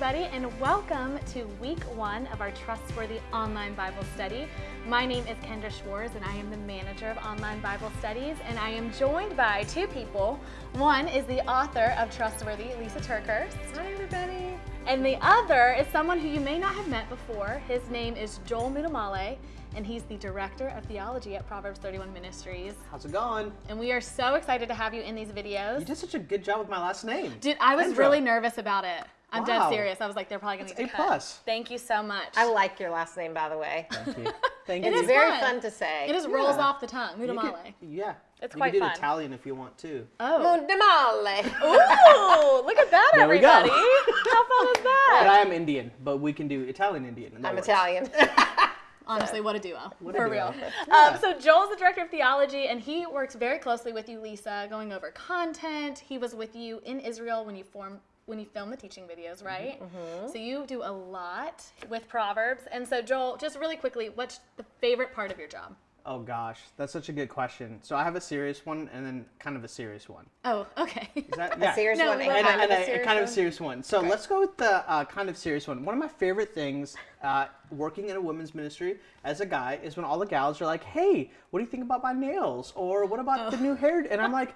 everybody, and welcome to week one of our Trustworthy Online Bible Study. My name is Kendra Schwartz, and I am the manager of Online Bible Studies, and I am joined by two people. One is the author of Trustworthy, Lisa TerKeurst. Hi, everybody. And the other is someone who you may not have met before. His name is Joel Muddamalle, and he's the director of theology at Proverbs 31 Ministries. How's it going? And we are so excited to have you in these videos. You did such a good job with my last name. Dude, I was Kendra. really nervous about it. I'm dead serious. I was like, they're probably gonna That's need A to cut. plus. Thank you so much. I like your last name, by the way. Thank you. Thank It you. is Very fun. fun to say. it just rolls off the tongue. You could- Muddamalle. yeah. It's you quite can do fun. Italian if you want to. Oh. Mundamale. Ooh, look at that, There we go. everybody. How fun is that? But? I am Indian, but we can do Italian Indian. I'm works. Italian. Honestly, what a duo. What a For duo. real. Yeah. Um, so Joel's the director of theology, and he works very closely with you, Lisa, going over content. He was with you in Israel when you form when you film the teaching videos, right? So you do a lot with Proverbs. And so Joel, just really quickly, what's the favorite part of your job? Oh gosh, that's such a good question. So I have a serious one and then kind of a serious one. Oh, okay. Is that A serious No, one but- and and, kind and of a a, serious kind of a one? serious one. So let's go with the uh, kind of serious one. One of my favorite things uh, working in a women's ministry as a guy is when all the gals are like, "Hey, what do you think about my nails?" or "What about the new hair?" And I'm like.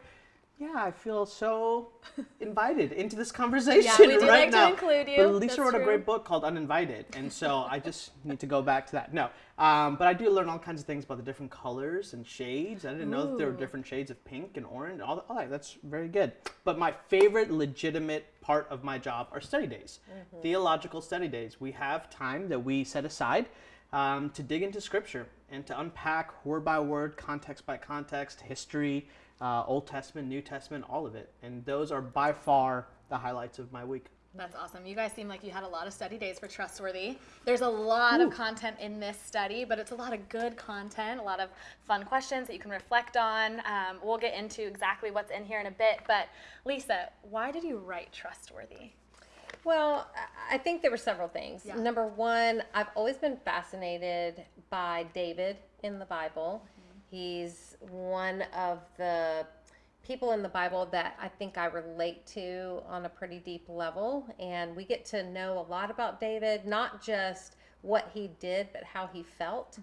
Yeah, I feel so invited into this conversation yeah, we do right like to now. include you. But Lisa That's wrote a great book called Uninvited, and so I just need to go back to that. No, um, but I do learn all kinds of things about the different colors and shades. I didn't know that there were different shades of pink and orange. All, that, all that. That's very good. But my favorite legitimate part of my job are study days, theological study days. We have time that we set aside um, to dig into Scripture and to unpack word by word, context by context, history, uh, Old Testament, New Testament, all of it. And those are by far the highlights of my week. That's awesome. You guys seem like you had a lot of study days for Trustworthy. There's a lot of content in this study, but it's a lot of good content, a lot of fun questions that you can reflect on. Um, we'll get into exactly what's in here in a bit. But Lisa, why did you write Trustworthy? Well, I- I think there were several things. Yeah. Number one, I've always been fascinated by David in the Bible. He's one of the people in the Bible that I think I relate to on a pretty deep level. And we get to know a lot about David, not just what he did, but how he felt.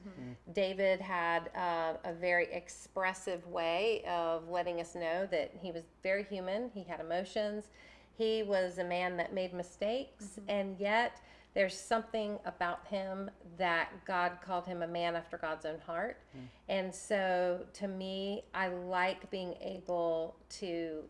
David had uh, a very expressive way of letting us know that he was very human, he had emotions. He was a man that made mistakes, and yet there's something about him that God called him a man after God's own heart. Hmm. And so to me, I like being able to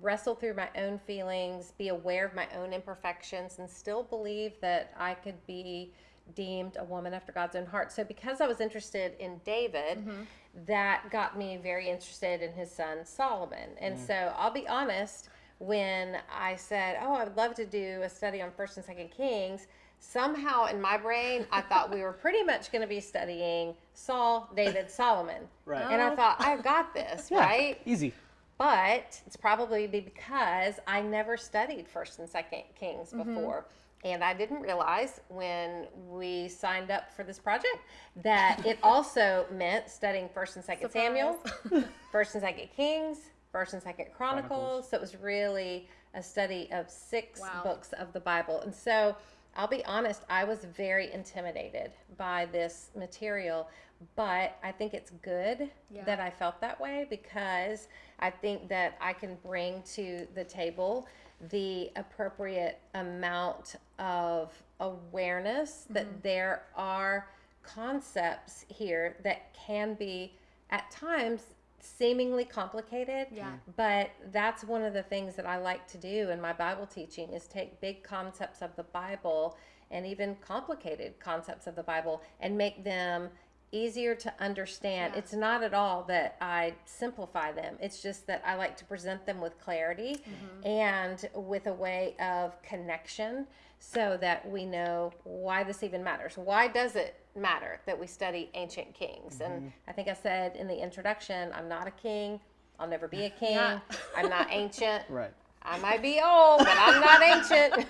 wrestle through my own feelings, be aware of my own imperfections, and still believe that I could be deemed a woman after God's own heart. So, because I was interested in David, mm-hmm. that got me very interested in his son Solomon. And hmm. so, I'll be honest, when I said, Oh, I would love to do a study on 1st and 2nd Kings, somehow in my brain, I thought we were pretty much going to be studying Saul, David, Solomon. Right. And I oh. thought, I've got this, Yeah, right? Easy. but it's probably because I never studied First and Second Kings mm-hmm. before. And I didn't realize when we signed up for this project that it also meant studying First and Second Samuel, First and Second Kings, First and Second Chronicles. Chronicles. So it was really a study of six Wow. books of the Bible. And so I'll be honest, I was very intimidated by this material, but I think it's good Yeah. that I felt that way because I think that I can bring to the table the appropriate amount of awareness that mm-hmm. there are concepts here that can be at times seemingly complicated Yeah. Mm-hmm. but that's one of the things that I like to do in my Bible teaching is take big concepts of the Bible and even complicated concepts of the Bible and make them easier to understand. Yeah. It's not at all that I simplify them. It's just that I like to present them with clarity mm-hmm. and with a way of connection so that we know why this even matters. Why does it matter that we study ancient kings? And I think I said in the introduction, I'm not a king. I'll never be a king. Yeah. I'm not ancient. Right. I might be old, but I'm not ancient.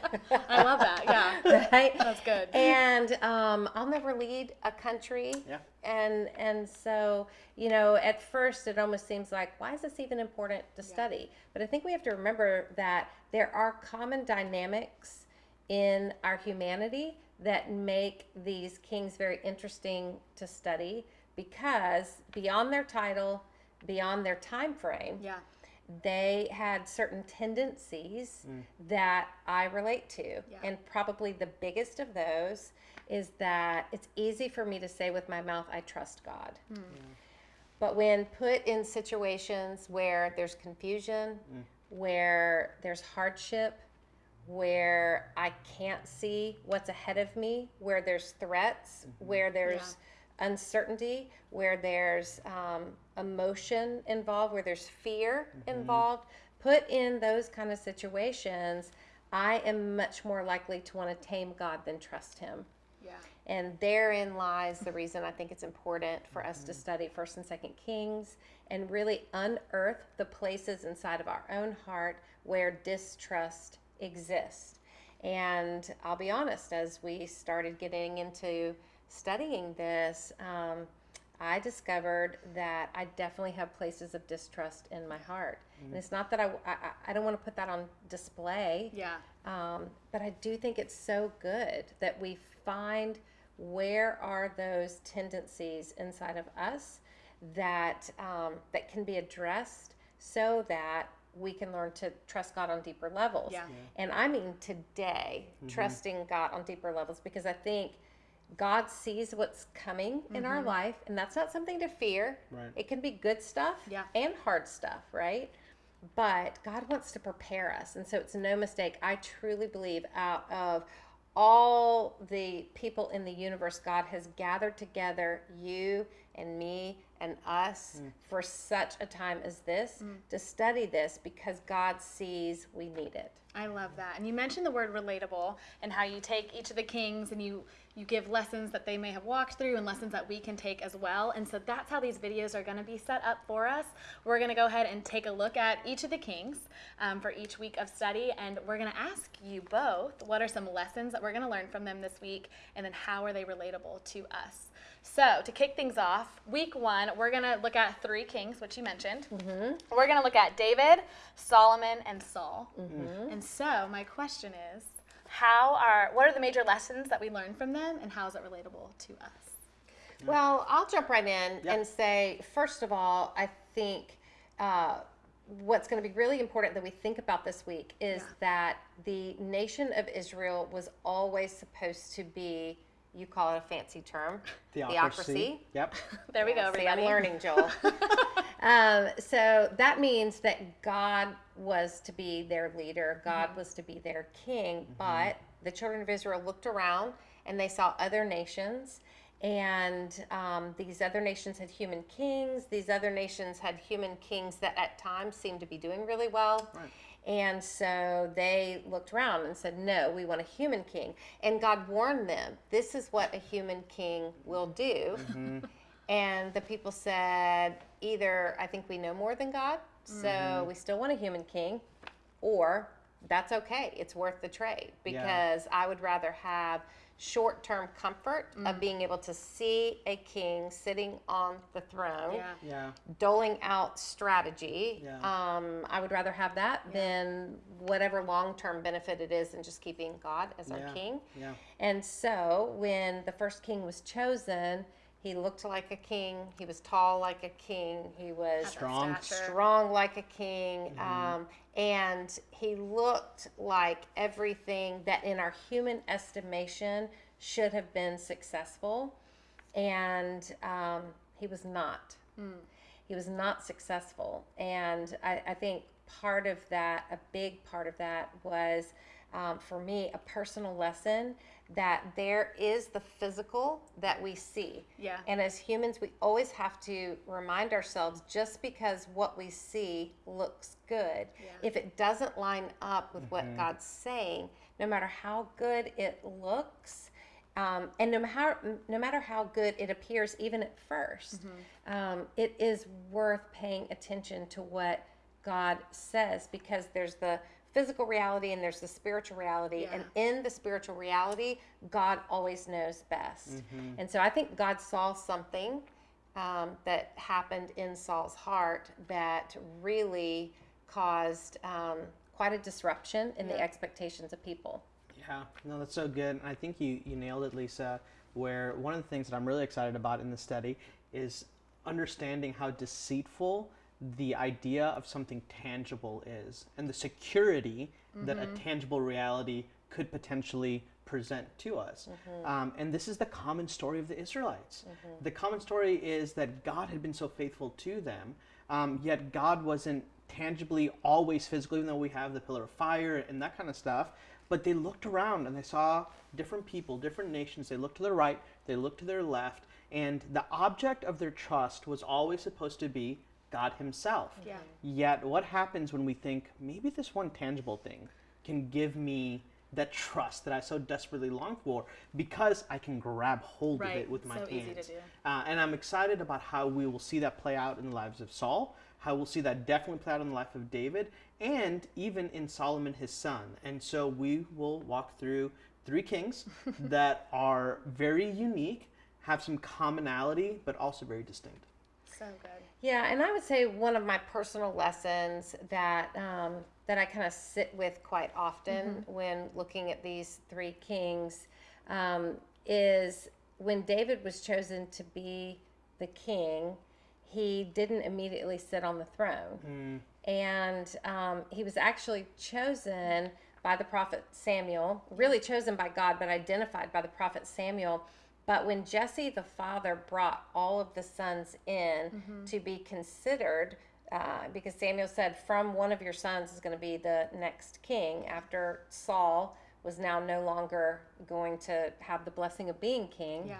I love that. Yeah. right? That's good. And um, I'll never lead a country. Yeah. And and so you know, at first it almost seems like, why is this even important to study? But I think we have to remember that there are common dynamics in our humanity that make these kings very interesting to study because beyond their title, beyond their time frame, Yeah. they had certain tendencies hmm. that I relate to. Yeah. And probably the biggest of those is that it's easy for me to say with my mouth, I trust God. Hmm. But when put in situations where there's confusion, hmm. where there's hardship, where I can't see what's ahead of me, where there's threats, mm-hmm. where there's uncertainty, where there's um, emotion involved, where there's fear mm-hmm. involved, put in those kind of situations, I am much more likely to want to tame God than trust Him. Yeah. And therein lies the reason I think it's important for us to mm-hmm. study First and Second Kings and really unearth the places inside of our own heart where distrust exists. And I'll be honest, as we started getting into studying this, um, I discovered that I definitely have places of distrust in my heart. And it's not that I, I, I don't want to put that on display. Yeah. Um, but I do think it's so good that we find where are those tendencies inside of us that um, that can be addressed so that we can learn to trust God on deeper levels. Yeah. And I mean today, mm-hmm. trusting God on deeper levels because I think God sees what's coming in our mm-hmm. life, and that's not something to fear. Right. It can be good stuff Yeah. and hard stuff, right? But God wants to prepare us. And so it's no mistake. I truly believe out of all the people in the universe, God has gathered together you and me and us for such a time as this to study this because God sees we need it. I love that. And you mentioned the word relatable and how you take each of the kings and you you give lessons that they may have walked through and lessons that we can take as well. And so that's how these videos are going to be set up for us. We're going to go ahead and take a look at each of the kings um, for each week of study, and we're going to ask you both what are some lessons that we're going to learn from them this week, and then how are they relatable to us. So, to kick things off, week one, we're going to look at three kings, which you mentioned. We're going to look at David, Solomon, and Saul. And so, my question is, how are what are the major lessons that we learned from them, and how is it relatable to us? Well, I'll jump right in Yeah. and say, first of all, I think uh, what's going to be really important that we think about this week is Yeah. that the nation of Israel was always supposed to be, you call it a fancy term, Theocracy. Yep. There we go, See. I'm learning, Joel. um, so that means that God was to be their leader, God was to be their king, but the children of Israel looked around and they saw other nations. And um, these other nations had human kings. These other nations had human kings that at times seemed to be doing really well. Right. And so they looked around and said, No, we want a human king. And God warned them, This is what a human king will do. Mm-hmm. And the people said, Either I think we know more than God, so mm-hmm. we still want a human king, or that's okay. It's worth the trade because I would rather have short term comfort of being able to see a king sitting on the throne Yeah. Yeah. doling out strategy. Yeah. Um, I would rather have that than whatever long term benefit it is in just keeping God as Yeah. our king. Yeah. And so when the first king was chosen, he looked like a king. He was tall like a king. He was Strong. Strong like a king. Um, and he looked like everything that in our human estimation should have been successful. And um, he was not. He was not successful. And I, I think part of that, a big part of that, was um, for me a personal lesson that there is the physical that we see. Yeah. And as humans, we always have to remind ourselves just because what we see looks good, if it doesn't line up with what God's saying, no matter how good it looks, um, and no matter no matter how good it appears, even at 1st um, it is worth paying attention to what God says because there's the physical reality and there's the spiritual reality, and in the spiritual reality, God always knows best. And so I think God saw something um, that happened in Saul's heart that really caused um, quite a disruption in the expectations of people. Yeah, no, that's so good. And I think you, you nailed it, Lisa. Where one of the things that I'm really excited about in the study is understanding how deceitful the idea of something tangible is and the security that a tangible reality could potentially present to us. Um, and this is the common story of the Israelites. The common story is that God had been so faithful to them, um, yet God wasn't tangibly always physical, even though we have the pillar of fire and that kind of stuff. But they looked around and they saw different people, different nations. They looked to their right, they looked to their left, and the object of their trust was always supposed to be God Himself. Yeah. Yet, what happens when we think maybe this one tangible thing can give me that trust that I so desperately long for because I can grab hold of it with my So hands? easy to do. Uh, and I'm excited about how we will see that play out in the lives of Saul, how we'll see that definitely play out in the life of David, and even in Solomon, his son. And so we will walk through three kings that are very unique, have some commonality, but also very distinct. So good. Yeah, and I would say one of my personal lessons that um, that I kind of sit with quite often when looking at these three kings um, is when David was chosen to be the king, he didn't immediately sit on the throne, and um, he was actually chosen by the prophet Samuel, really chosen by God, but identified by the prophet Samuel. But when Jesse, the father, brought all of the sons in to be considered, uh, because Samuel said, From one of your sons is going to be the next king, after Saul was now no longer going to have the blessing of being king. Yeah.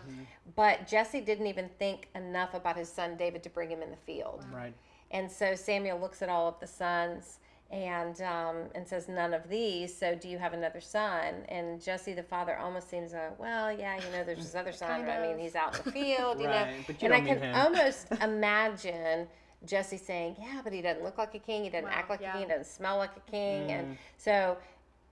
But Jesse didn't even think enough about his son David to bring him in the field. Right. And so Samuel looks at all of the sons and um, and says, "None of these. So do you have another son?" And Jesse, the father, almost seems like, "Well, yeah, you know, there's this other son. But I mean, he's out in the field, you Right, know." but you and I don't can him. almost imagine Jesse saying, "Yeah, but he doesn't look like a king. He doesn't Wow, act like yeah. a king. He doesn't smell like a king." Mm. And so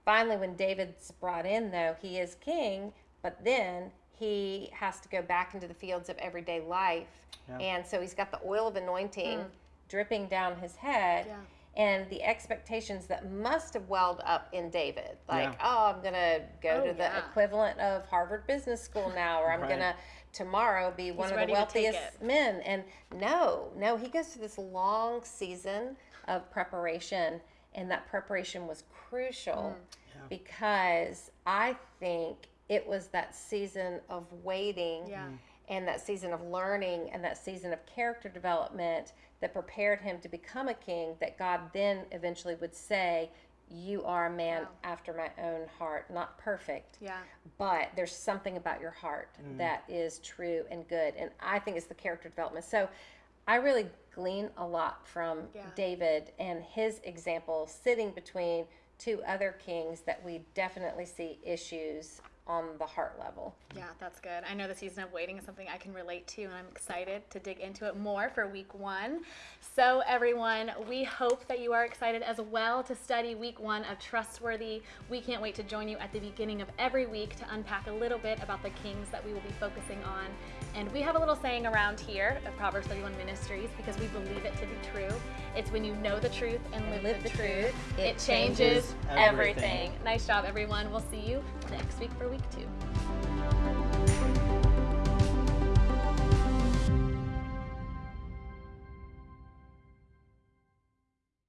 finally, when David's brought in, though, he is king, but then he has to go back into the fields of everyday life. Yeah. And so he's got the oil of anointing dripping down his head. Yeah. And the expectations that must have welled up in David, like, Yeah. oh, I'm gonna go Oh, to the yeah. equivalent of Harvard Business School now, or I'm Right. gonna tomorrow be one of the ready to take wealthiest men. And no, no, he goes through this long season of preparation, and that preparation was crucial Mm. because I think it was that season of waiting Yeah. and that season of learning and that season of character development that prepared him to become a king that God then eventually would say, You are a man Wow. after my own heart. Not perfect, Yeah. but there's something about your heart mm. that is true and good. And I think it's the character development. So I really glean a lot from Yeah. David and his example sitting between two other kings that we definitely see issues on the heart level. Yeah, that's good. I know the season of waiting is something I can relate to, and I'm excited to dig into it more for week one. So, everyone, we hope that you are excited as well to study week one of Trustworthy. We can't wait to join you at the beginning of every week to unpack a little bit about the kings that we will be focusing on. And we have a little saying around here of Proverbs 31 Ministries because we believe it to be true. It's when you know the truth and live, live the, the truth, truth, it it changes changes everything. everything. Nice job, everyone. We'll see you next week for week two.